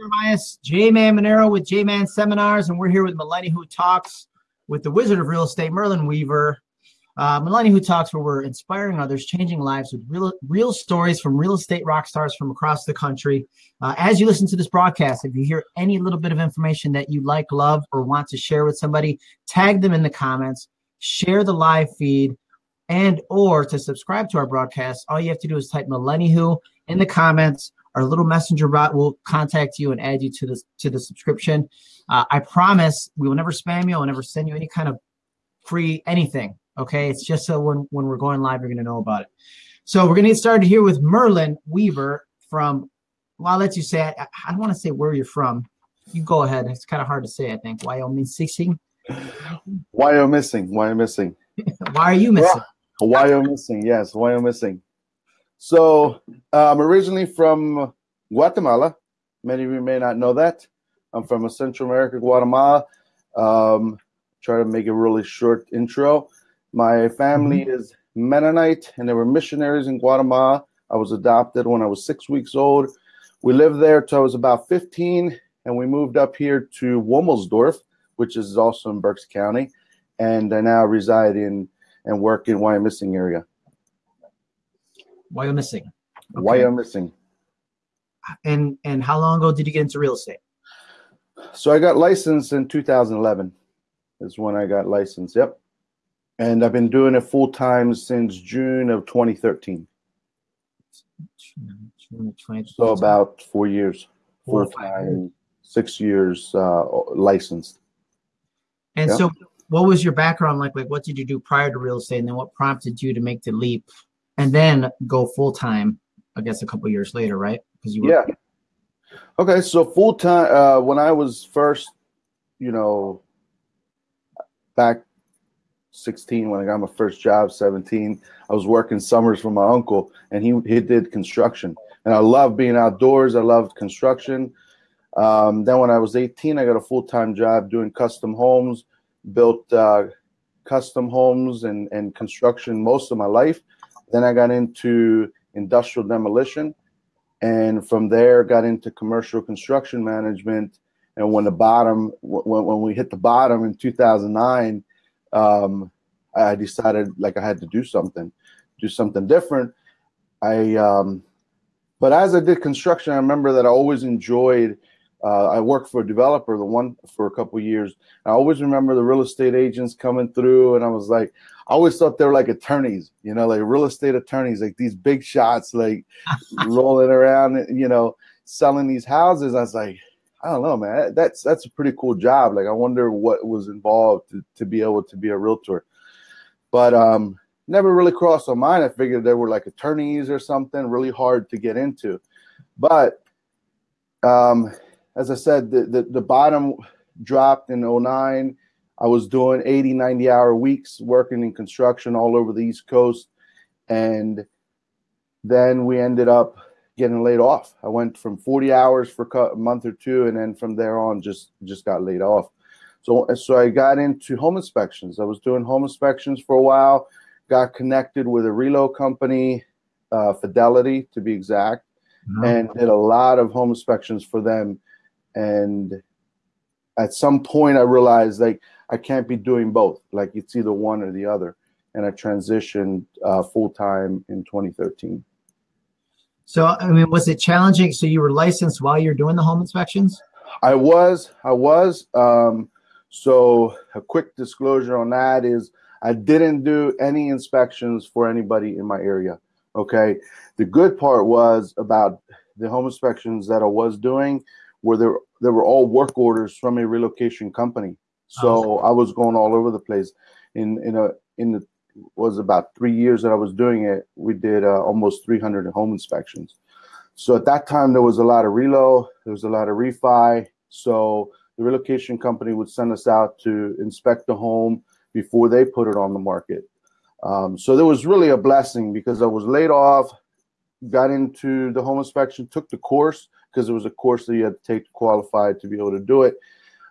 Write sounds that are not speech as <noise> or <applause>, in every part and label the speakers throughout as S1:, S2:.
S1: Jeremias, J Man Monero with J Man Seminars, and we're here with Millennial Who Talks with the Wizard of Real Estate, Merlin Weaver. Uh, Millennial Who Talks, where we're inspiring others, changing lives with real, real stories from real estate rock stars from across the country. Uh, as you listen to this broadcast, if you hear any little bit of information that you like, love, or want to share with somebody, tag them in the comments, share the live feed, and or to subscribe to our broadcast, all you have to do is type Millennial in the comments our little messenger bot will contact you and add you to the to the subscription. Uh, I promise we will never spam you. I'll never send you any kind of free anything. Okay, it's just so when when we're going live, you're going to know about it. So we're going to get started here with Merlin Weaver from. Well, I'll let you say. I, I don't want to say where you're from. You go ahead. It's kind of hard to say. I think Wyoming. <laughs>
S2: Why are you missing? Why are you missing?
S1: Why are you missing?
S2: Why are you missing? Yes, why are you missing? So I'm originally from Guatemala. Many of you may not know that. I'm from Central America, Guatemala. Um, try to make a really short intro. My family mm-hmm. is Mennonite, and they were missionaries in Guatemala. I was adopted when I was six weeks old. We lived there till I was about 15, and we moved up here to Womelsdorf, which is also in Berks County, and I now reside in and work in Wyomissing area.
S1: Wyomissing.
S2: Okay. Wyomissing.
S1: And and how long ago did you get into real estate?
S2: So I got licensed in 2011. Is when I got licensed. Yep. And I've been doing it full time since June of 2013. So about four years, full time, six years uh, licensed.
S1: And so, what was your background like? Like, what did you do prior to real estate, and then what prompted you to make the leap and then go full time. I guess a couple years later, right?
S2: Because you were- yeah. Okay, so full time uh, when I was first, you know, back 16 when I got my first job, 17, I was working summers for my uncle, and he he did construction, and I loved being outdoors. I loved construction. Um, then when I was 18, I got a full time job doing custom homes, built uh, custom homes and and construction most of my life. Then I got into industrial demolition, and from there got into commercial construction management. And when the bottom, when, when we hit the bottom in 2009, um, I decided like I had to do something, do something different. I, um, but as I did construction, I remember that I always enjoyed uh, I worked for a developer, the one for a couple years. I always remember the real estate agents coming through, and I was like, I always thought they were like attorneys, you know, like real estate attorneys, like these big shots, like <laughs> rolling around, you know, selling these houses. I was like, I don't know, man. That's that's a pretty cool job. Like, I wonder what was involved to, to be able to be a realtor. But um, never really crossed my mind. I figured they were like attorneys or something, really hard to get into. But um, as I said, the, the, the bottom dropped in 09. I was doing 80, 90 hour weeks working in construction all over the East Coast. And then we ended up getting laid off. I went from 40 hours for a month or two, and then from there on, just just got laid off. So so I got into home inspections. I was doing home inspections for a while. Got connected with a reload company, uh, Fidelity to be exact, mm-hmm. and did a lot of home inspections for them and at some point i realized like i can't be doing both. Like it's either one or the other. And i transitioned uh, full-time in 2013
S1: so i mean was it challenging? So you were licensed while you're doing the home inspections?
S2: I was i was um, so a quick disclosure on that is i didn't do any inspections for anybody in my area okay? The good part was about the home inspections that i was doing where there there were all work orders from a relocation company. So I was going all over the place. In in a in the was about three years that I was doing it. We did uh, almost 300 home inspections. So at that time there was a lot of relo, there was a lot of refi. So the relocation company would send us out to inspect the home before they put it on the market. Um, so there was really a blessing because I was laid off, got into the home inspection, took the course because it was a course that you had to take to qualify to be able to do it.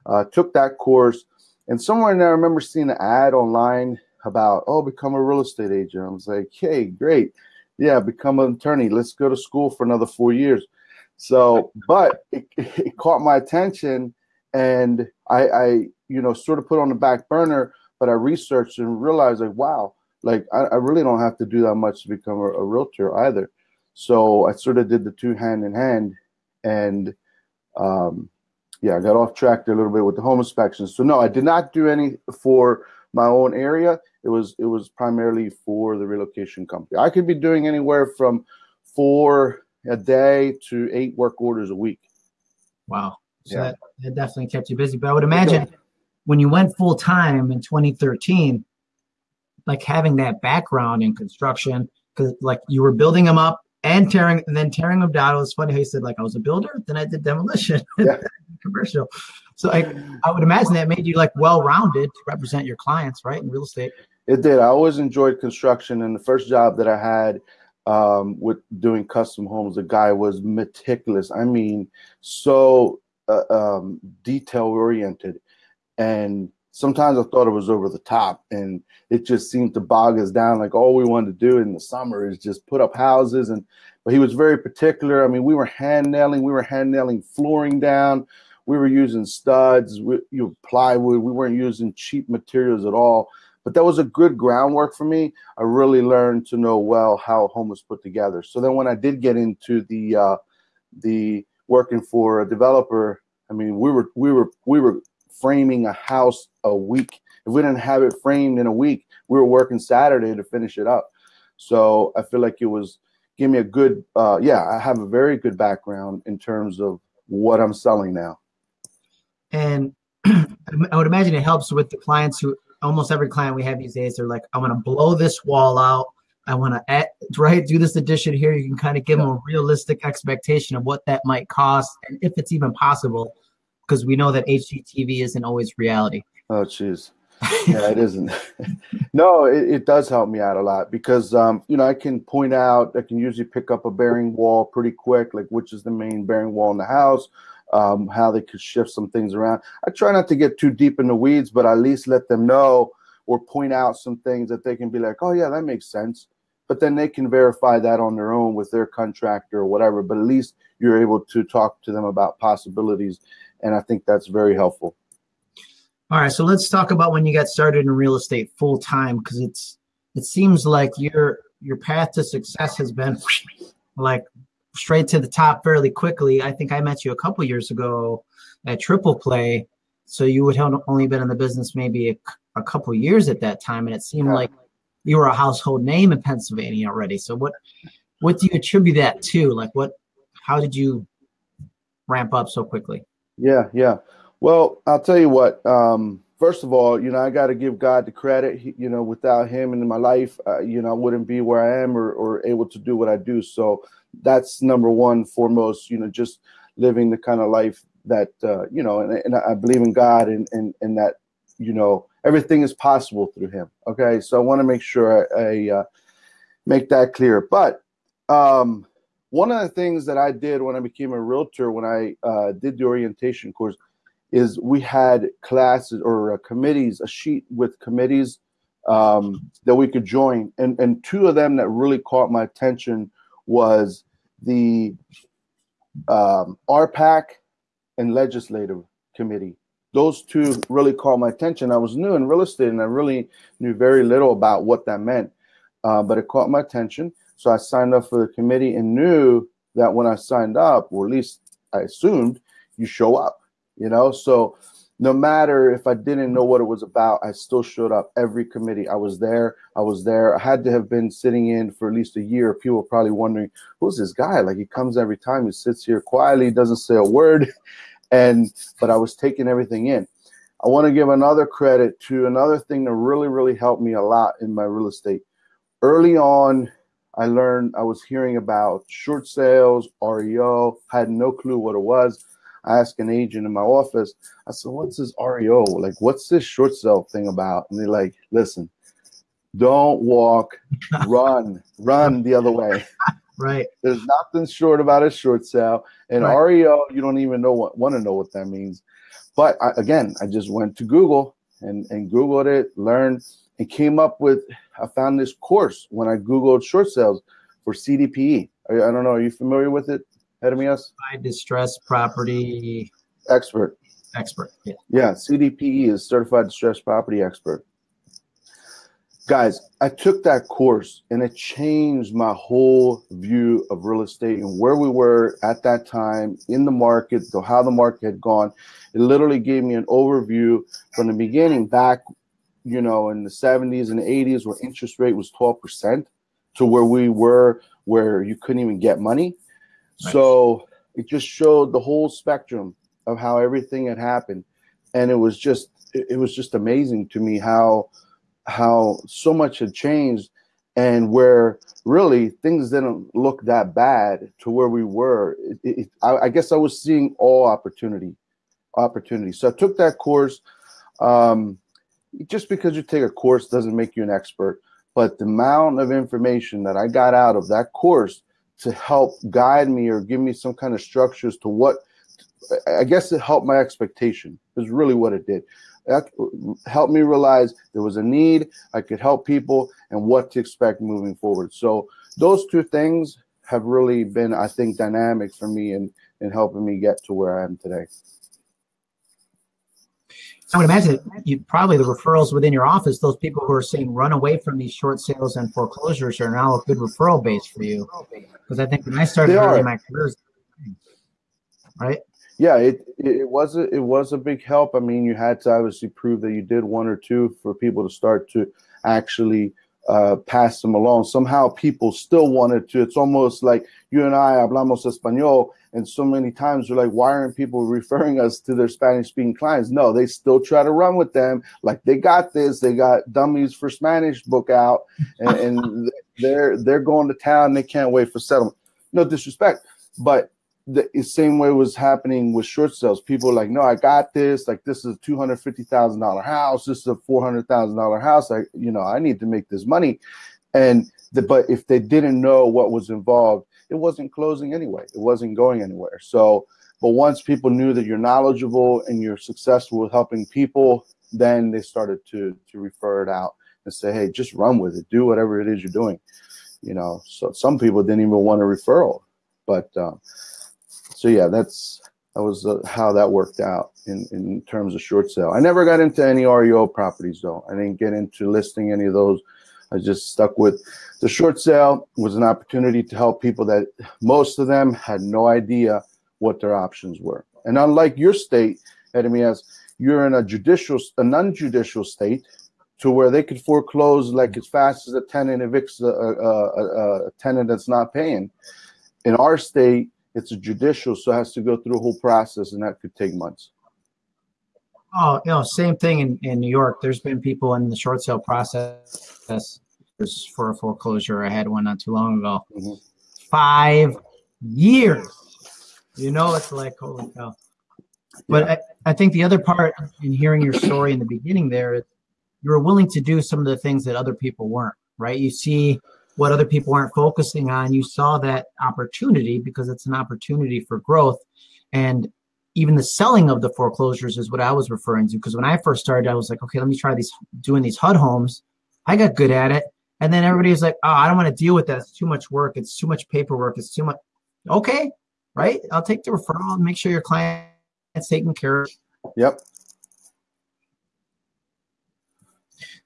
S2: Uh, took that course, and somewhere in there, I remember seeing an ad online about, oh, become a real estate agent. I was like, hey, great. Yeah, become an attorney. Let's go to school for another four years. So, but it, it caught my attention, and I, I, you know, sort of put on the back burner. But I researched and realized, like, wow, like I, I really don't have to do that much to become a, a realtor either. So I sort of did the two hand in hand, and um, yeah, I got off track there a little bit with the home inspections. So no, I did not do any for my own area. It was it was primarily for the relocation company. I could be doing anywhere from four a day to eight work orders a week.
S1: Wow. So yeah. that, that definitely kept you busy. But I would imagine when you went full time in 2013, like having that background in construction, because like you were building them up and tearing and then tearing them down. It was funny how you said like I was a builder, then I did demolition, <laughs> yeah. commercial. So I I would imagine that made you like well rounded to represent your clients, right, in real estate.
S2: It did. I always enjoyed construction, and the first job that I had um, with doing custom homes, the guy was meticulous. I mean, so uh, um, detail oriented, and sometimes I thought it was over the top, and it just seemed to bog us down. Like all we wanted to do in the summer is just put up houses, and but he was very particular. I mean, we were hand nailing, we were hand nailing flooring down, we were using studs, we, you know, plywood. We weren't using cheap materials at all. But that was a good groundwork for me. I really learned to know well how a home was put together. So then when I did get into the uh, the working for a developer, I mean, we were we were we were framing a house a week. If we didn't have it framed in a week, we were working Saturday to finish it up. So I feel like it was give me a good uh, yeah, I have a very good background in terms of what I'm selling now.
S1: And <clears throat> I would imagine it helps with the clients who almost every client we have these days, they're like, I want to blow this wall out. I want to right do this addition here. You can kind of give them a realistic expectation of what that might cost, and if it's even possible, because we know that HGTV isn't always reality.
S2: Oh, jeez. yeah, it isn't. <laughs> no, it, it, does help me out a lot because um, you know I can point out. I can usually pick up a bearing wall pretty quick, like which is the main bearing wall in the house um, how they could shift some things around. I try not to get too deep in the weeds, but at least let them know or point out some things that they can be like, oh, yeah, that makes sense. But then they can verify that on their own with their contractor or whatever. But at least you're able to talk to them about possibilities. And I think that's very helpful.
S1: All right. So let's talk about when you got started in real estate full time because it's it seems like your your path to success has been <laughs> like straight to the top fairly quickly. I think I met you a couple years ago at Triple Play, so you would have only been in the business maybe a, a couple years at that time, and it seemed yeah. like you were a household name in Pennsylvania already. So what what do you attribute that to? Like what? How did you ramp up so quickly?
S2: Yeah, yeah. Well, I'll tell you what. Um, first of all, you know, I got to give God the credit. He, you know, without Him in my life, uh, you know, I wouldn't be where I am or, or able to do what I do. So that's number one, foremost. You know, just living the kind of life that uh, you know, and, and I believe in God and, and and that you know everything is possible through Him. Okay, so I want to make sure I, I uh, make that clear. But um, one of the things that I did when I became a realtor, when I uh, did the orientation course, is we had classes or uh, committees, a sheet with committees um, that we could join, and and two of them that really caught my attention was the um, RPAC and legislative committee. Those two really caught my attention. I was new in real estate and I really knew very little about what that meant, uh, but it caught my attention. So I signed up for the committee and knew that when I signed up, or at least I assumed, you show up, you know? So no matter if I didn't know what it was about, I still showed up every committee. I was there. I was there. I had to have been sitting in for at least a year. People probably wondering, who's this guy? Like he comes every time. He sits here quietly, doesn't say a word. <laughs> And but I was taking everything in. I want to give another credit to another thing that really, really helped me a lot in my real estate. Early on, I learned I was hearing about short sales, REO, had no clue what it was I asked an agent in my office, I said, what's this REO? Like, what's this short sale thing about? And they're like, listen, don't walk, <laughs> run, run the other way. <laughs>
S1: Right.
S2: There's nothing short about a short sale. And right. REO, you don't even know what want to know what that means. But I, again, I just went to Google and, and Googled it, learned, and came up with I found this course when I Googled short sales for CDPE. I, I don't know, are you familiar with it? Jeremias?
S1: Distressed property
S2: expert.
S1: Expert. Yeah.
S2: Yeah. CDPE is certified distressed property expert. Guys, I took that course and it changed my whole view of real estate and where we were at that time in the market, so how the market had gone. It literally gave me an overview from the beginning back, you know, in the 70s and 80s where interest rate was 12% to where we were where you couldn't even get money. Right. So it just showed the whole spectrum of how everything had happened. And it was just it was just amazing to me how how so much had changed and where really things didn't look that bad to where we were. It, it, I, I, guess I was seeing all opportunity, opportunity. So I took that course. Um, just because you take a course doesn't make you an expert, but the amount of information that I got out of that course to help guide me or give me some kind of structures to what I guess it helped my expectation is really what it did. That helped me realize there was a need, I could help people, and what to expect moving forward. So those two things have really been, I think, dynamic for me in, in helping me get to where I am today.
S1: I would imagine you probably the referrals within your office, those people who are saying run away from these short sales and foreclosures are now a good referral base for you. Because I think when I started early in my career, right?
S2: Yeah, it it was a, it was a big help. I mean, you had to obviously prove that you did one or two for people to start to actually uh, pass them along. Somehow people still wanted to. It's almost like you and I hablamos español, and so many times we're like, why aren't people referring us to their Spanish speaking clients? No, they still try to run with them. Like they got this, they got dummies for Spanish book out, and, and <laughs> they're they're going to town. They can't wait for settlement. No disrespect, but the same way was happening with short sales. People like, no, I got this. Like, this is a two hundred fifty thousand dollar house. This is a four hundred thousand dollar house. I, you know, I need to make this money. And the, but if they didn't know what was involved, it wasn't closing anyway. It wasn't going anywhere. So, but once people knew that you're knowledgeable and you're successful with helping people, then they started to to refer it out and say, hey, just run with it. Do whatever it is you're doing. You know, so some people didn't even want a referral, but. Um, so yeah, that's that was uh, how that worked out in in terms of short sale. I never got into any REO properties though. I didn't get into listing any of those. I just stuck with the short sale was an opportunity to help people that most of them had no idea what their options were. And unlike your state, Jeremias, you're in a judicial, a non-judicial state to where they could foreclose like as fast as a tenant evicts a, a, a, a tenant that's not paying. In our state, it's a judicial, so it has to go through a whole process, and that could take months.
S1: Oh, you know, same thing in, in New York. There's been people in the short sale process for a foreclosure. I had one not too long ago. Mm-hmm. Five years. You know, it's like holy cow. But yeah. I, I think the other part in hearing your story in the beginning there, you were willing to do some of the things that other people weren't. Right? You see what other people aren't focusing on, you saw that opportunity because it's an opportunity for growth. And even the selling of the foreclosures is what I was referring to. Because when I first started, I was like, okay, let me try these doing these HUD homes. I got good at it. And then everybody was like, oh, I don't want to deal with that. It's too much work. It's too much paperwork. It's too much. Okay, right? I'll take the referral and make sure your client's taken care of.
S2: Yep.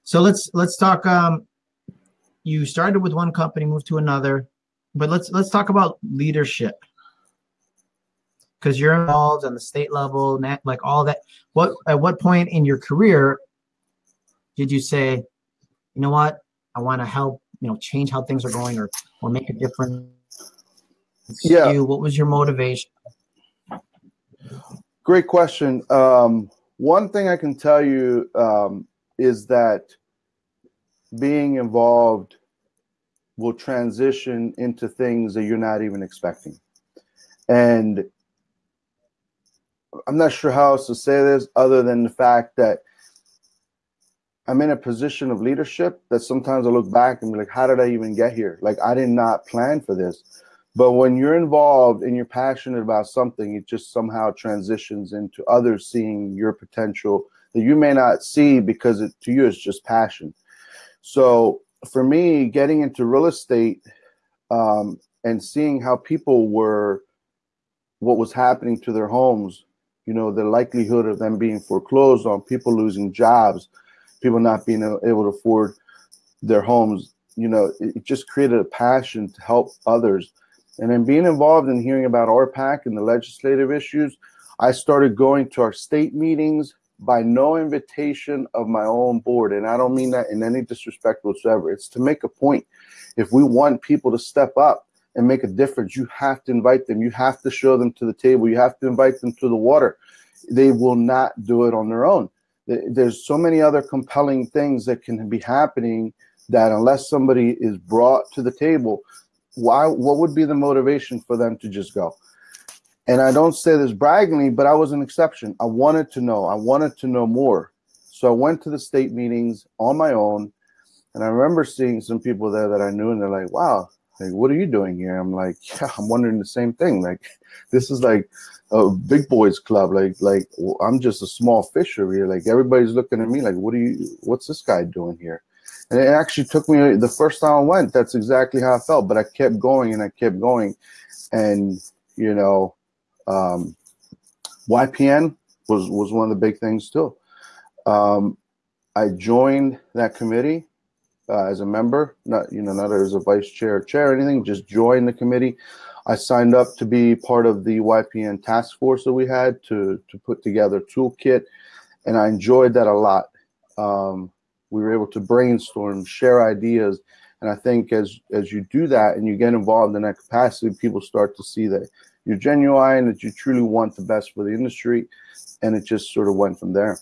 S1: So let's let's talk um, you started with one company, moved to another, but let's let's talk about leadership because you're involved on the state level, like all that. What at what point in your career did you say, you know what, I want to help, you know, change how things are going or or make a difference?
S2: Yeah.
S1: You, what was your motivation?
S2: Great question. Um, one thing I can tell you um, is that being involved will transition into things that you're not even expecting. And I'm not sure how else to say this other than the fact that I'm in a position of leadership that sometimes I look back and be like, how did I even get here? Like, I did not plan for this. But when you're involved and you're passionate about something, it just somehow transitions into others seeing your potential that you may not see because it, to you it's just passion. So for me, getting into real estate um, and seeing how people were what was happening to their homes, you know, the likelihood of them being foreclosed on, people losing jobs, people not being able to afford their homes, you know, it just created a passion to help others. And then being involved in hearing about RPAC and the legislative issues, I started going to our state meetings by no invitation of my own board. And I don't mean that in any disrespect whatsoever. It's to make a point. If we want people to step up and make a difference, you have to invite them. You have to show them to the table. You have to invite them to the water. They will not do it on their own. There's so many other compelling things that can be happening that unless somebody is brought to the table, why what would be the motivation for them to just go? And I don't say this braggingly, but I was an exception. I wanted to know. I wanted to know more. So I went to the state meetings on my own. And I remember seeing some people there that I knew, and they're like, wow, like, what are you doing here? I'm like, <laughs> yeah, I'm wondering the same thing. Like, this is like a big boys club. Like, like I'm just a small fisher here. Like, everybody's looking at me like, what are you, what's this guy doing here? And it actually took me the first time I went, that's exactly how I felt. But I kept going and I kept going. And, you know, um, YPN was was one of the big things too. Um, I joined that committee uh, as a member, not you know not as a vice chair chair or anything. Just joined the committee. I signed up to be part of the YPN task force that we had to to put together toolkit, and I enjoyed that a lot. Um, we were able to brainstorm, share ideas, and I think as as you do that and you get involved in that capacity, people start to see that you're genuine, and that you truly want the best for the industry, and it just sort of went from there.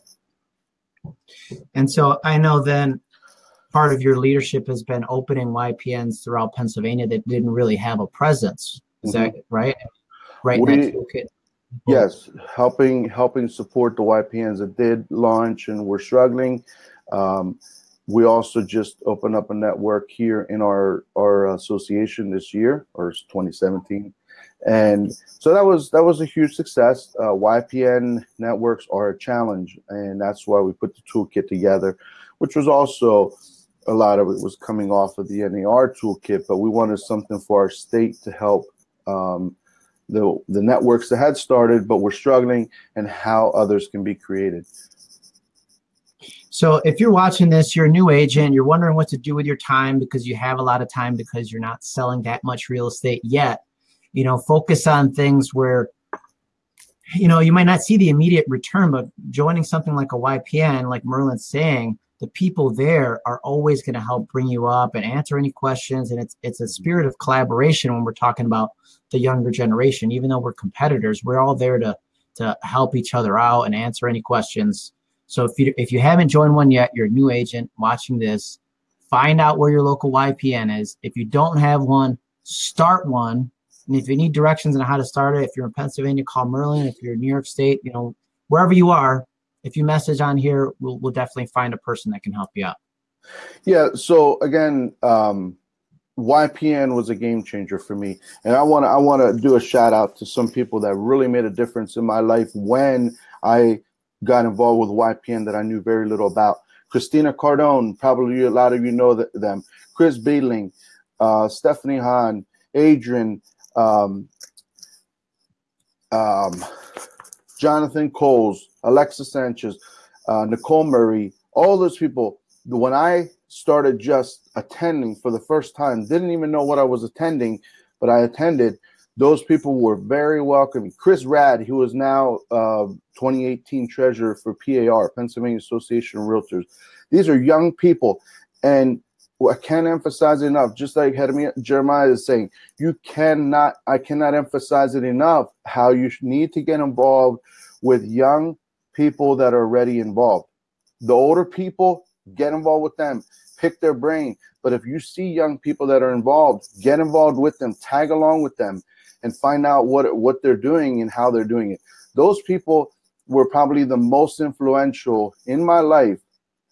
S1: And so I know then part of your leadership has been opening YPNs throughout Pennsylvania that didn't really have a presence. Is mm-hmm. that right? Right.
S2: We, yes, helping helping support the YPNs that did launch and were struggling. Um, we also just opened up a network here in our our association this year, or 2017, and so that was that was a huge success. Uh, YPN networks are a challenge, and that's why we put the toolkit together, which was also a lot of it was coming off of the NAR toolkit, but we wanted something for our state to help um, the the networks that had started but were struggling, and how others can be created.
S1: So if you're watching this, you're a new agent, you're wondering what to do with your time because you have a lot of time because you're not selling that much real estate yet you know focus on things where you know you might not see the immediate return but joining something like a ypn like merlin's saying the people there are always going to help bring you up and answer any questions. And it's it's a spirit of collaboration when we're talking about the younger generation. Even though we're competitors we're all there to to help each other out and answer any questions. So if you if you haven't joined one yet you're a new agent watching this find out where your local ypn is. If you don't have one start one and if you need directions on how to start it, if you're in Pennsylvania, call Merlin. If you're in New York State, you know, wherever you are, if you message on here, we'll, we'll definitely find a person that can help you out.
S2: Yeah. So again, um, YPN was a game changer for me, and I want to I want to do a shout out to some people that really made a difference in my life when I got involved with YPN that I knew very little about. Christina Cardone, probably a lot of you know them. Chris Beedling, uh, Stephanie Hahn, Adrian, um, um, Jonathan Coles, Alexa Sanchez, uh, Nicole Murray, all those people. When I started just attending for the first time, didn't even know what I was attending, but I attended. Those people were very welcoming. Chris Rad, who is now uh, 2018 treasurer for PAR, Pennsylvania Association of Realtors. These are young people, and I can't emphasize enough. Just like Jeremiah is saying, you cannot. I cannot emphasize it enough. How you need to get involved with young people that are already involved. The older people, get involved with them. Pick their brain. But if you see young people that are involved, get involved with them. Tag along with them, and find out what what they're doing and how they're doing it. Those people were probably the most influential in my life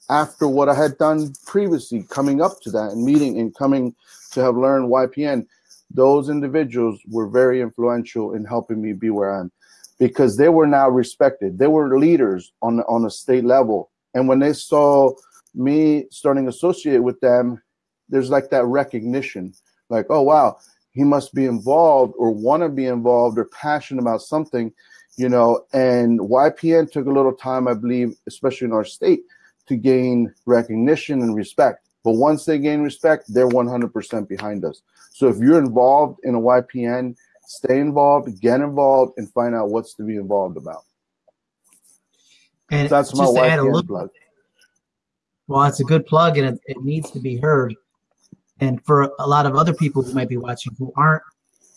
S2: after what I had done previously, coming up to that and meeting and coming to have learned YPN, those individuals were very influential in helping me be where I am because they were now respected. They were leaders on on a state level. And when they saw me starting associate with them, there's like that recognition, like, oh wow, he must be involved or want to be involved or passionate about something, you know. And YPN took a little time, I believe, especially in our state, to gain recognition and respect. But once they gain respect, they're 100% behind us. So if you're involved in a YPN, stay involved, get involved, and find out what's to be involved about.
S1: And
S2: So that's my
S1: just add a
S2: YPN plug.
S1: Well, it's a good plug and it, it needs to be heard. And for a lot of other people who might be watching who aren't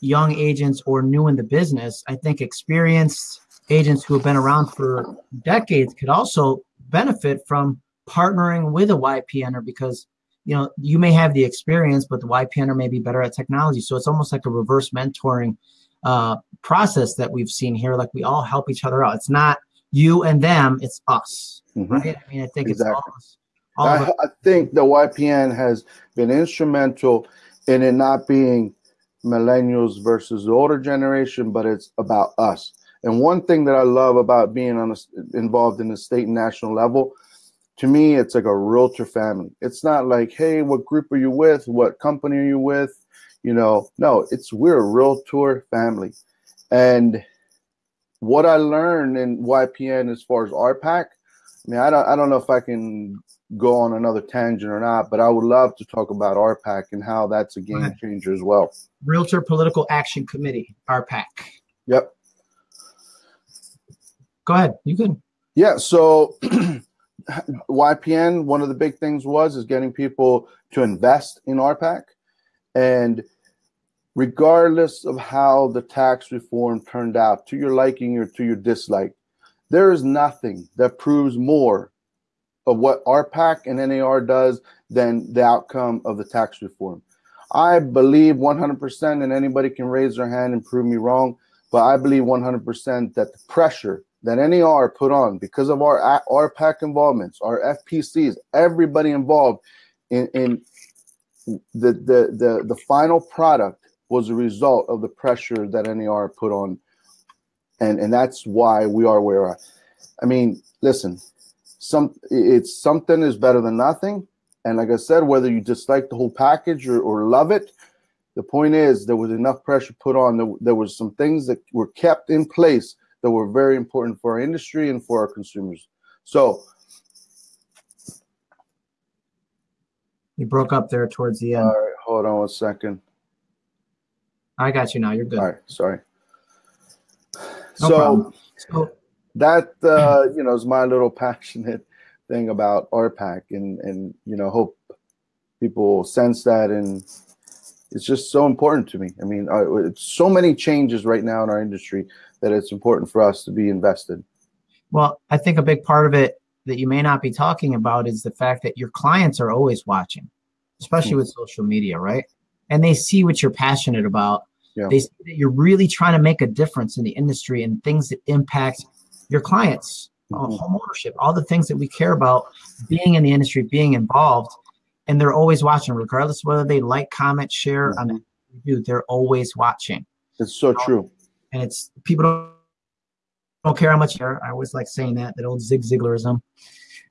S1: young agents or new in the business, I think experienced agents who have been around for decades could also benefit from partnering with a YPNer because you know you may have the experience, but the YPNer may be better at technology. So it's almost like a reverse mentoring uh, process that we've seen here. Like we all help each other out. It's not you and them; it's us,
S2: Mhm.
S1: right? I mean, I think
S2: Exactly.
S1: it's all us. All
S2: I. I think the YPN has been instrumental in it not being millennials versus the older generation, but it's about us. And one thing that I love about being on a, involved in the state and national level, to me, it's like a realtor family. It's not like, hey, what group are you with? What company are you with? You know, no, it's we're a realtor family. And what I learned in YPN as far as RPAC, I mean, I don't, I don't know if I can go on another tangent or not, but I would love to talk about RPAC and how that's a game changer as well.
S1: Realtor Political Action Committee, RPAC.
S2: Yep.
S1: Go ahead. You can.
S2: Yeah. So <clears throat> YPN, one of the big things was is getting people to invest in RPAC, and regardless of how the tax reform turned out, to your liking or to your dislike, there is nothing that proves more of what RPAC and NAR does than the outcome of the tax reform. I believe 100%, and anybody can raise their hand and prove me wrong, but I believe 100% that the pressure that NAR put on because of our our RPAC involvements, our FPCs, everybody involved in, in the, the, the, the final product was a result of the pressure that NAR put on. And, and that's why we are where are. I mean, listen, some it's something is better than nothing. And like I said, whether you dislike the whole package or, or love it, the point is there was enough pressure put on. There, there was some things that were kept in place that were very important for our industry and for our consumers. So
S1: You broke up there towards the end.
S2: all right, hold on one second.
S1: I got you now. You're good.
S2: All right, sorry.
S1: No
S2: so
S1: problem. So
S2: that uh, you know is my little <laughs> passionate thing about RPAC, and and you know hope people sense that, and it's just so important to me. I mean, uh, it's so many changes right now in our industry that it's important for us to be invested.
S1: Well, I think a big part of it that you may not be talking about is the fact that your clients are always watching, especially
S2: Hmm.
S1: with social media, right? And they see what you're passionate about.
S2: Yeah.
S1: They see that you're really trying to make a difference in the industry and things that impact your clients, uh,
S2: Mhm.
S1: home ownership, all the things that we care about being in the industry, being involved. And they're always watching, regardless whether they like, comment, share on
S2: Mhm.
S1: it. Do they're always watching
S2: It's so true.
S1: and it's people don't, don't care how much care. I always like saying that that old Zig Ziglarism,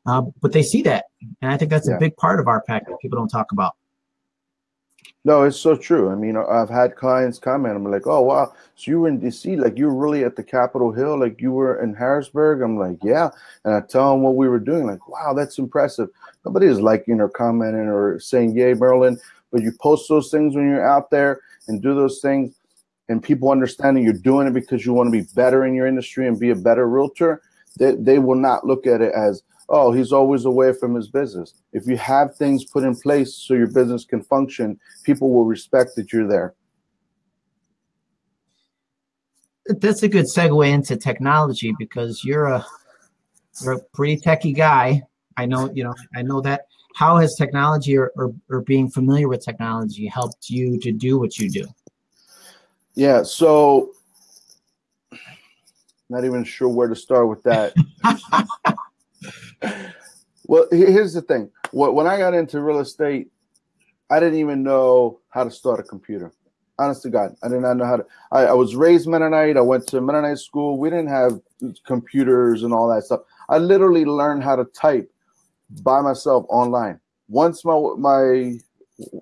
S1: uh, but they see that, and I think that's
S2: Yeah.
S1: a big part of RPAC that people don't talk about.
S2: No, it's so true. I mean, I've had clients comment. I'm like, "Oh, wow! So you were in DC? Like you were really at the Capitol Hill? Like you were in Harrisburg?" I'm like, "Yeah," and I tell them what we were doing. Like, "Wow, that's impressive." Nobody is liking or commenting or saying, "Yay, Merlin!" But you post those things when you're out there and do those things, and people understanding you're doing it because you want to be better in your industry and be a better realtor. They they will not look at it as, "Oh, he's always away from his business." If you have things put in place so your business can function people will respect that you're there.
S1: That's a good segue into technology because you're a you're a pretty techie guy. I know you know I know that. How has technology or, or, or being familiar with technology helped you to do what you do?
S2: Yeah, so not even sure where to start with that. <laughs> well, here's the thing. When I got into real estate, I didn't even know how to start a computer. Honest to God, I did not know how to. I, I was raised Mennonite. I went to Mennonite school. We didn't have computers and all that stuff. I literally learned how to type by myself online. Once my my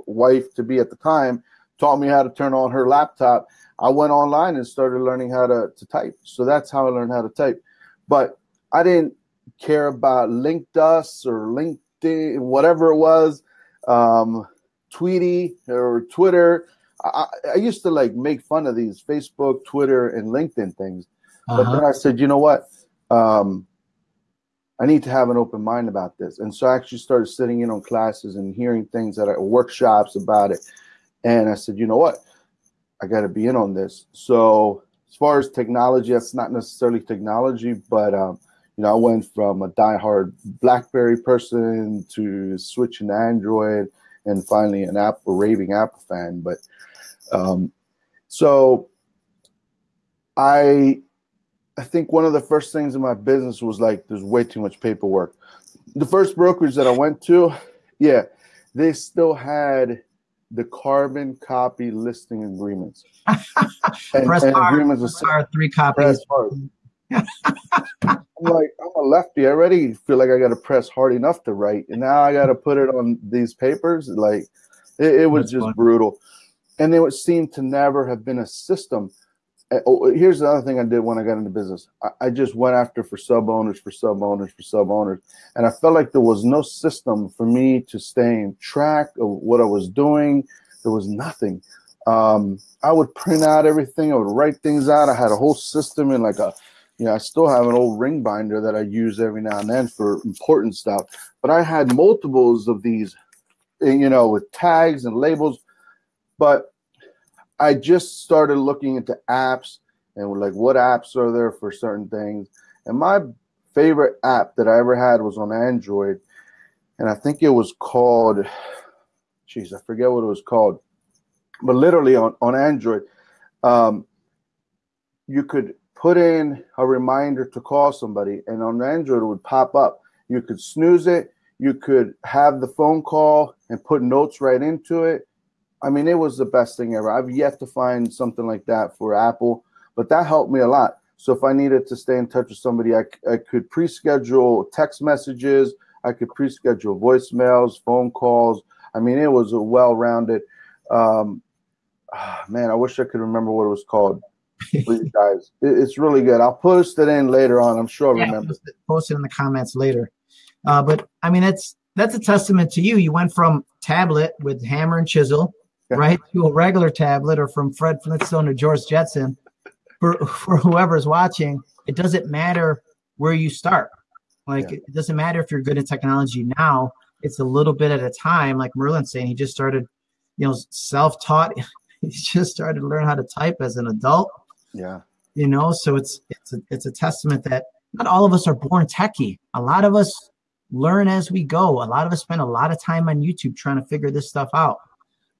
S2: wife to be at the time taught me how to turn on her laptop. I went online and started learning how to, to type. So that's how I learned how to type. But I didn't care about LinkedUs or LinkedIn, whatever it was, um, Tweety or Twitter. I, I, used to like make fun of these Facebook, Twitter, and LinkedIn things. Uh-huh. But then I said, you know what? Um, I need to have an open mind about this. And so I actually started sitting in on classes and hearing things that are workshops about it. And I said, you know what? I got to be in on this. So as far as technology, that's not necessarily technology, but um, you know, I went from a diehard BlackBerry person to switching to Android, and finally an Apple raving Apple fan. But um, so I I think one of the first things in my business was like there's way too much paperwork. The first brokerage that I went to, yeah, they still had the carbon copy listing agreements.
S1: and, <laughs> press and agreements are three copies.
S2: I'm like, I'm a lefty. I already feel like I got to press hard enough to write, and now I got to put it on these papers. Like, it, it was That's just fun. brutal. And there would seem to never have been a system. Uh, oh, here's another thing I did when I got into business. I, I just went after for sub owners, for sub owners, for sub owners, and I felt like there was no system for me to stay in track of what I was doing. There was nothing. Um, I would print out everything. I would write things out. I had a whole system in like a you know, I still have an old ring binder that I use every now and then for important stuff. But I had multiples of these, eh, you know, with tags and labels. But I just started looking into apps and like what apps are there for certain things. And my favorite app that I ever had was on Android, and I think it was called, jeez, I forget what it was called, but literally on on Android, um, you could put in a reminder to call somebody, and on Android it would pop up. You could snooze it. You could have the phone call and put notes right into it. I mean, it was the best thing ever. I've yet to find something like that for Apple, but that helped me a lot. So if I needed to stay in touch with somebody, I, I could pre-schedule text messages. I could pre-schedule voicemails, phone calls. I mean, it was a well-rounded. Um, man, I wish I could remember what it was called please, guys. It's really good. I'll post it in later on. I'm sure I'll yeah, remember. Post
S1: it, post it in the comments later. Uh, but I mean, that's that's a testament to you. You went from tablet with hammer and chisel, yeah. right, to a regular tablet, or from Fred Flintstone to George Jetson. For <laughs> for whoever's watching, it doesn't matter where you start. Like yeah. it doesn't matter if you're good at technology now. It's a little bit at a time. Like Merlin's saying, he just started, you know, self-taught. <laughs> he just started to learn how to type as an adult
S2: yeah.
S1: You know, so it's it's a, it's a testament that not all of us are born techie. A lot of us learn as we go. A lot of us spend a lot of time on YouTube trying to figure this stuff out,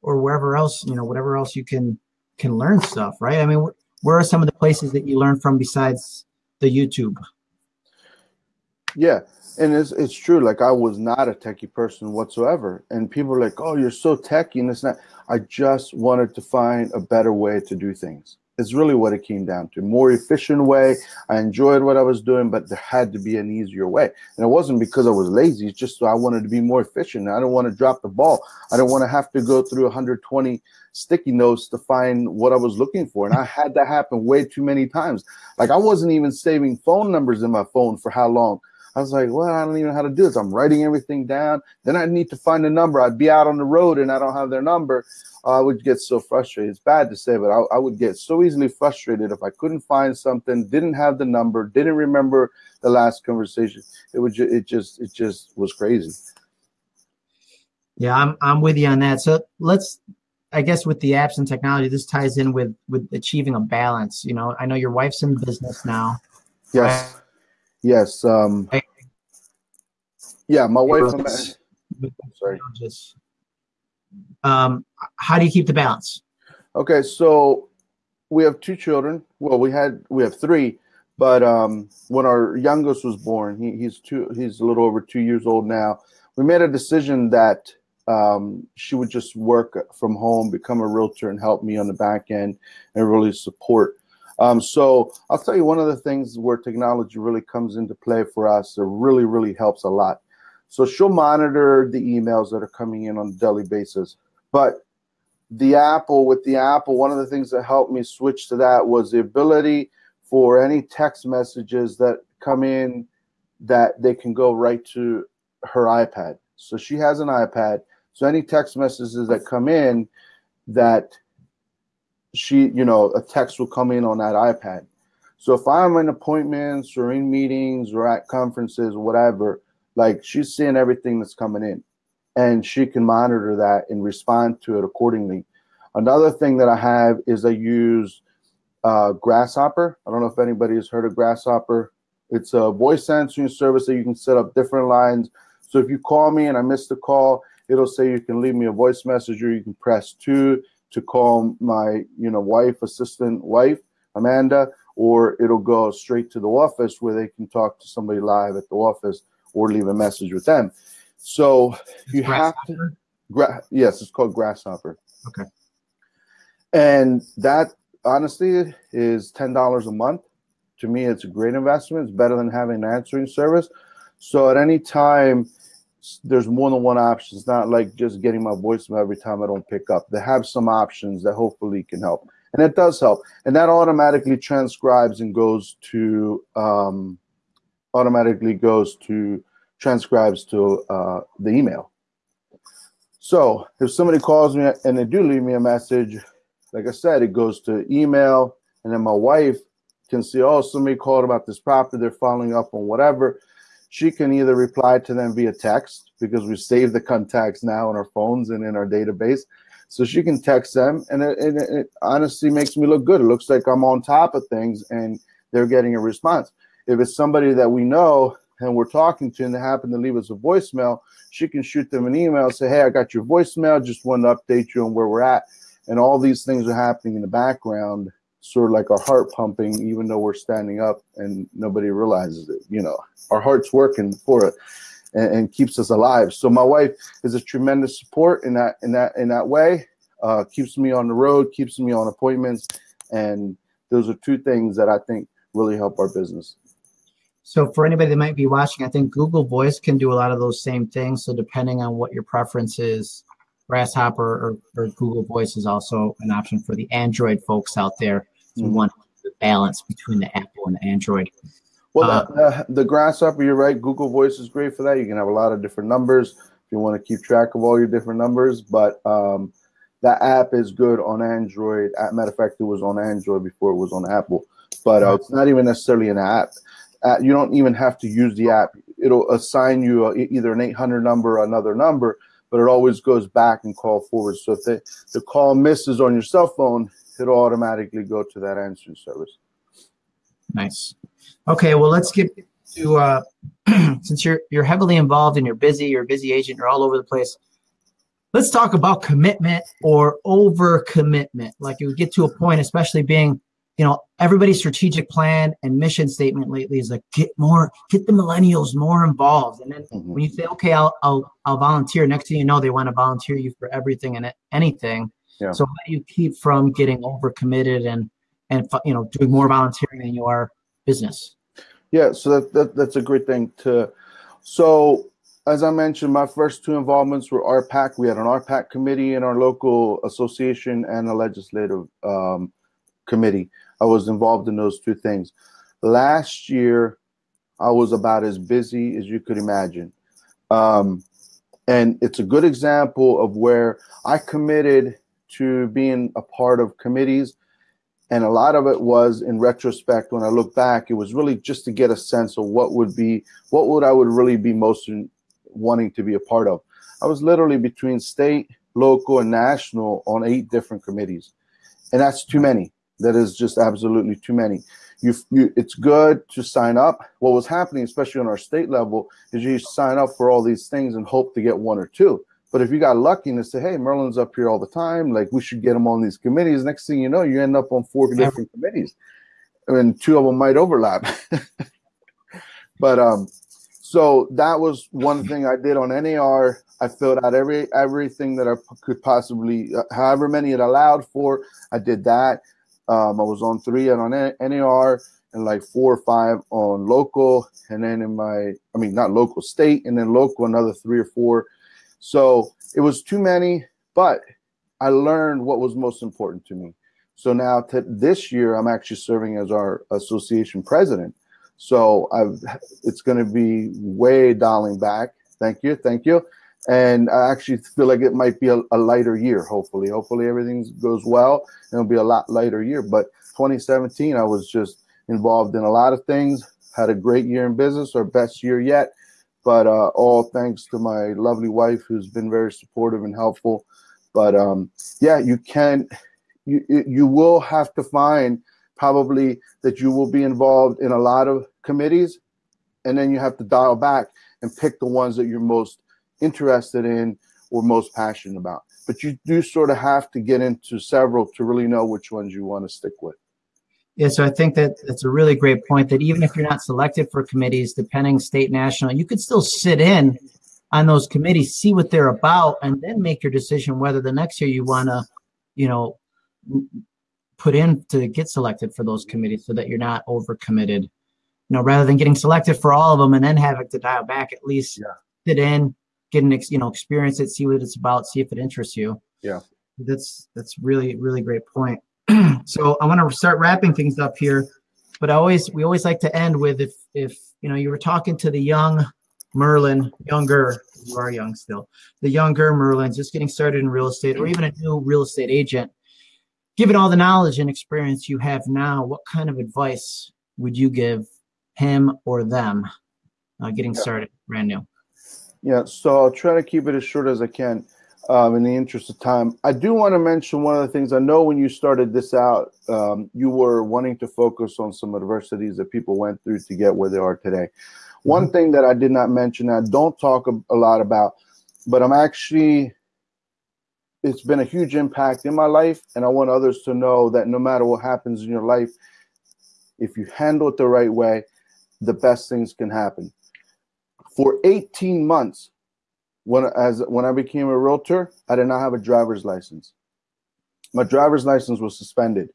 S1: or wherever else you know, whatever else you can can learn stuff. Right? I mean, where are some of the places that you learn from besides the YouTube?
S2: Yeah, and it's it's true. Like I was not a techie person whatsoever, and people are like, "Oh, you're so techie," and it's not. I just wanted to find a better way to do things is really what it came down to. More efficient way. I enjoyed what I was doing, but there had to be an easier way. And it wasn't because I was lazy. It's just I wanted to be more efficient. I don't want to drop the ball. I don't want to have to go through 120 sticky notes to find what I was looking for. And I had that happen way too many times. Like I wasn't even saving phone numbers in my phone for how long. I was like, well, I don't even know how to do this. I'm writing everything down. Then I need to find a number. I'd be out on the road and I don't have their number. I would get so frustrated. It's bad to say, but I, I, would get so easily frustrated if I couldn't find something, didn't have the number, didn't remember the last conversation. It would ju- it just it just was crazy.
S1: Yeah, I'm I'm with you on that. So let's I guess with the apps and technology, this ties in with with achieving a balance. You know, I know your wife's in business now.
S2: Yes. Right? Yes. Um yeah, my wife. sorry.
S1: Um, how do you keep the balance?
S2: Okay, so we have two children. Well, we had we have three, but um, when our youngest was born, he, he's two. He's a little over two years old now. We made a decision that um, she would just work from home, become a realtor, and help me on the back end and really support. Um, so I'll tell you one of the things where technology really comes into play for us. It really, really helps a lot. So she'll monitor the emails that are coming in on a daily basis. But the Apple with the Apple, one of the things that helped me switch to that was the ability for any text messages that come in that they can go right to her iPad. So she has an iPad. So any text messages that come in that she, you know, a text will come in on that iPad. So if I'm in appointments or in meetings or at conferences, whatever, like she's seeing everything that's coming in and she can monitor that and respond to it accordingly. Another thing that I have is I use uh, Grasshopper. I don't know if anybody has heard of Grasshopper. It's a voice answering service that you can set up different lines. So if you call me and I miss the call, it'll say you can leave me a voice message or you can press two to call my you know wife, assistant wife, Amanda, or it'll go straight to the office where they can talk to somebody live at the office or leave a message with them. So you have to. Gra- yes, it's called Grasshopper.
S1: Okay.
S2: And that honestly is ten dollars a month. To me, it's a great investment. It's better than having an answering service. So at any time, there's more than one option. It's not like just getting my voicemail every time I don't pick up. They have some options that hopefully can help, and it does help. And that automatically transcribes and goes to um, automatically goes to transcribes to uh, the email. So if somebody calls me and they do leave me a message, like I said, it goes to email, and then my wife can see, oh, somebody called about this property, they're following up on whatever. She can either reply to them via text because we save the contacts now on our phones and in our database. So she can text them, and it, it, it honestly makes me look good. It looks like I'm on top of things, and they're getting a response. If it's somebody that we know and we're talking to and they happen to leave us a voicemail, she can shoot them an email, say, Hey, I got your voicemail, just want to update you on where we're at. And all these things are happening in the background, sort of like our heart pumping, even though we're standing up and nobody realizes it. You know, our heart's working for it and, and keeps us alive. So my wife is a tremendous support in that in that in that way. Uh, keeps me on the road, keeps me on appointments, and those are two things that I think really help our business.
S1: So for anybody that might be watching, I think Google Voice can do a lot of those same things. So depending on what your preference is, Grasshopper or, or Google Voice is also an option for the Android folks out there who mm-hmm. want the balance between the Apple and the Android.
S2: Well, uh, the, the, Grasshopper, you're right. Google Voice is great for that. You can have a lot of different numbers if you want to keep track of all your different numbers. But um, that app is good on Android. As matter of fact, it was on Android before it was on Apple. But uh, it's not even necessarily an app uh, you don't even have to use the app. It'll assign you a, either an 800 number or another number, but it always goes back and call forward. So if the, the call misses on your cell phone, it'll automatically go to that answering service.
S1: Nice. Okay, well, let's get to uh, <clears throat> since you're you're heavily involved and you're busy, you're a busy agent, you're all over the place. Let's talk about commitment or over commitment. Like you get to a point, especially being you know, everybody's strategic plan and mission statement lately is like get more, get the millennials more involved. And then mm-hmm. when you say, okay, I'll, I'll, I'll volunteer. Next thing you know, they want to volunteer you for everything and anything. Yeah. So how do you keep from getting overcommitted and and you know doing more volunteering than you are business?
S2: Yeah, so that, that that's a great thing to. So as I mentioned, my first two involvements were RPAC. We had an RPAC committee in our local association and a legislative um, committee. I was involved in those two things. Last year, I was about as busy as you could imagine. Um, and it's a good example of where I committed to being a part of committees. And a lot of it was in retrospect, when I look back, it was really just to get a sense of what would be, what would I would really be most wanting to be a part of. I was literally between state, local, and national on eight different committees. And that's too many. That is just absolutely too many. You, you, it's good to sign up. What was happening, especially on our state level, is you sign up for all these things and hope to get one or two. But if you got lucky and say, "Hey, Merlin's up here all the time," like we should get him on these committees. Next thing you know, you end up on four different committees, and two of them might overlap. <laughs> but um, so that was one thing I did on NAR. I filled out every everything that I could possibly, uh, however many it allowed for. I did that. Um, I was on three and on NAR and like four or five on local, and then in my, I mean, not local, state, and then local, another three or four. So it was too many, but I learned what was most important to me. So now to this year, I'm actually serving as our association president. So I've, it's going to be way dialing back. Thank you, thank you. And I actually feel like it might be a, a lighter year. Hopefully, hopefully everything goes well. It'll be a lot lighter year. But 2017, I was just involved in a lot of things. Had a great year in business, our best year yet. But uh, all thanks to my lovely wife, who's been very supportive and helpful. But um, yeah, you can, you you will have to find probably that you will be involved in a lot of committees, and then you have to dial back and pick the ones that you're most interested in or most passionate about. But you do sort of have to get into several to really know which ones you want to stick with.
S1: Yeah, so I think that it's a really great point that even if you're not selected for committees, depending state, national, you could still sit in on those committees, see what they're about, and then make your decision whether the next year you want to, you know, put in to get selected for those committees so that you're not overcommitted. You know, rather than getting selected for all of them and then having to dial back, at least yeah. sit in, get an you know experience it, see what it's about, see if it interests you.
S2: Yeah,
S1: that's that's really really great point. <clears throat> so I want to start wrapping things up here, but I always we always like to end with if if you know you were talking to the young Merlin, younger, you are young still, the younger Merlin, just getting started in real estate, or even a new real estate agent, given all the knowledge and experience you have now, what kind of advice would you give him or them uh, getting started brand new?
S2: Yeah, so I'll try to keep it as short as I can um, in the interest of time. I do want to mention one of the things I know when you started this out, um, you were wanting to focus on some adversities that people went through to get where they are today. One mm-hmm. thing that I did not mention, I don't talk a, a lot about, but I'm actually, it's been a huge impact in my life. And I want others to know that no matter what happens in your life, if you handle it the right way, the best things can happen. For 18 months, when as when I became a realtor, I did not have a driver's license. My driver's license was suspended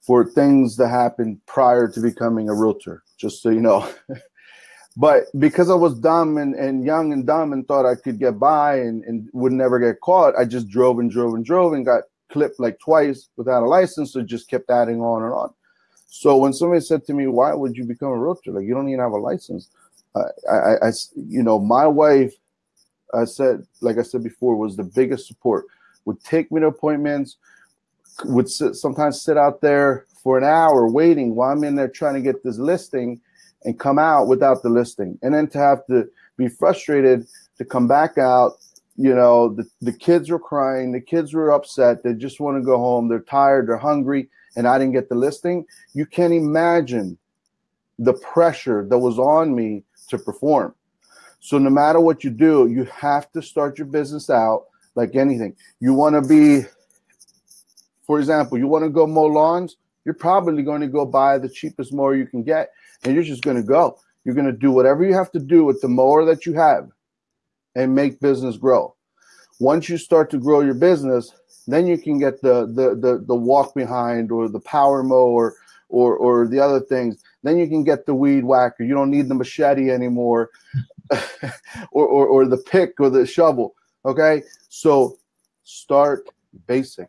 S2: for things that happened prior to becoming a realtor, just so you know. <laughs> but because I was dumb and, and young and dumb and thought I could get by and, and would never get caught, I just drove and drove and drove and got clipped like twice without a license. So just kept adding on and on. So when somebody said to me, "Why would you become a realtor? Like you don't even have a license," I, I, you know, my wife I said, like I said before, was the biggest support. Would take me to appointments, would sit, sometimes sit out there for an hour waiting while I'm in there trying to get this listing and come out without the listing. And then to have to be frustrated to come back out, you know, the, the kids were crying, the kids were upset, they just want to go home, they're tired, they're hungry, and I didn't get the listing. You can't imagine the pressure that was on me to perform. So no matter what you do, you have to start your business out like anything. You want to be, for example, you want to go mow lawns. You're probably going to go buy the cheapest mower you can get, and you're just going to go. You're going to do whatever you have to do with the mower that you have, and make business grow. Once you start to grow your business, then you can get the the the, the walk behind or the power mower or or the other things. Then you can get the weed whacker. You don't need the machete anymore. <laughs> or, or, or the pick or the shovel. Okay. So start basic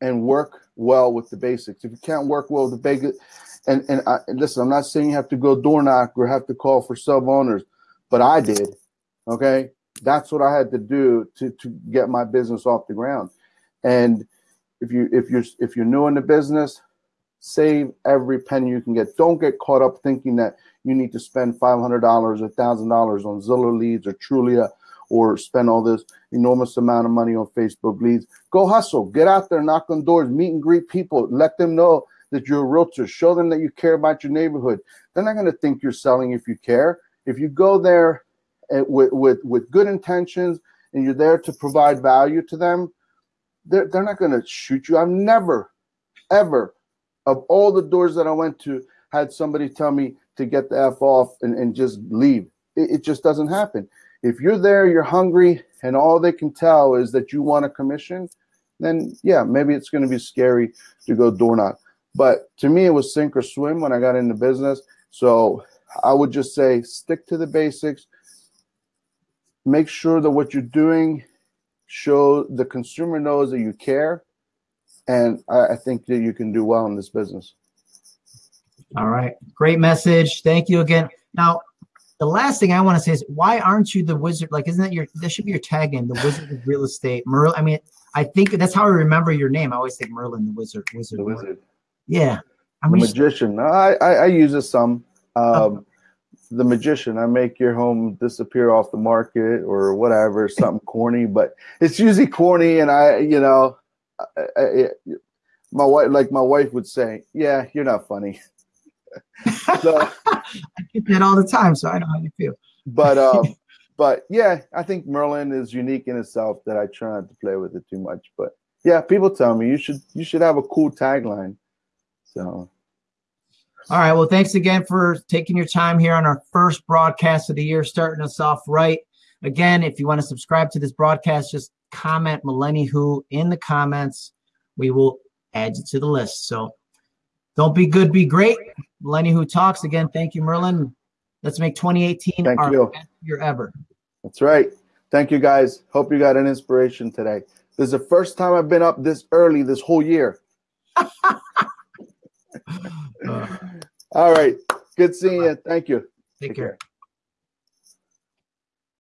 S2: and work well with the basics. If you can't work well with the basics, and, and, I, listen, I'm not saying you have to go door knock or have to call for sub owners, but I did. Okay. That's what I had to do to, to get my business off the ground. And if you if you're if you're new in the business, save every penny you can get. Don't get caught up thinking that you need to spend $500 or $1,000 on Zillow leads or Trulia or spend all this enormous amount of money on Facebook leads. Go hustle, get out there, knock on doors, meet and greet people, let them know that you're a realtor, show them that you care about your neighborhood. They're not going to think you're selling if you care. If you go there eh, with, with, with good intentions and you're there to provide value to them, they're, they're not going to shoot you. I've never, ever, of all the doors that I went to, had somebody tell me, to get the F off and, and just leave. It, it just doesn't happen. If you're there, you're hungry, and all they can tell is that you want a commission, then yeah, maybe it's going to be scary to go door knock. But to me, it was sink or swim when I got into business. So I would just say stick to the basics. Make sure that what you're doing show the consumer knows that you care, and I, I think that you can do well in this business.
S1: All right, great message. Thank you again. Now, the last thing I want to say is, why aren't you the wizard? Like, isn't that your? That should be your tag name, the Wizard of Real Estate, Merlin. I mean, I think that's how I remember your name. I always think Merlin, the Wizard. Wizard.
S2: The wizard,
S1: Yeah. I
S2: the
S1: mean,
S2: magician. I, I I use it some. Um, the magician. I make your home disappear off the market or whatever, something corny, but it's usually corny, and I, you know, I, I, my wife, like my wife would say, "Yeah, you're not funny." So, <laughs>
S1: I get that all the time, so I know how you feel.
S2: but <laughs> um, but yeah, I think Merlin is unique in itself. That I try not to play with it too much. But yeah, people tell me you should you should have a cool tagline. So
S1: All right. Well, thanks again for taking your time here on our first broadcast of the year, starting us off right. Again, if you want to subscribe to this broadcast, just comment Millennium Who in the comments. We will add you to the list. So don't be good, be great. Millennium Who talks again. Thank you, Merlin. Let's make 2018
S2: Thank
S1: our
S2: you.
S1: best year ever.
S2: that's right. Thank you guys. Hope you got an inspiration today. This is the first time I've been up this early this whole year. <laughs> All right. Good seeing you. Thank you.
S1: take care.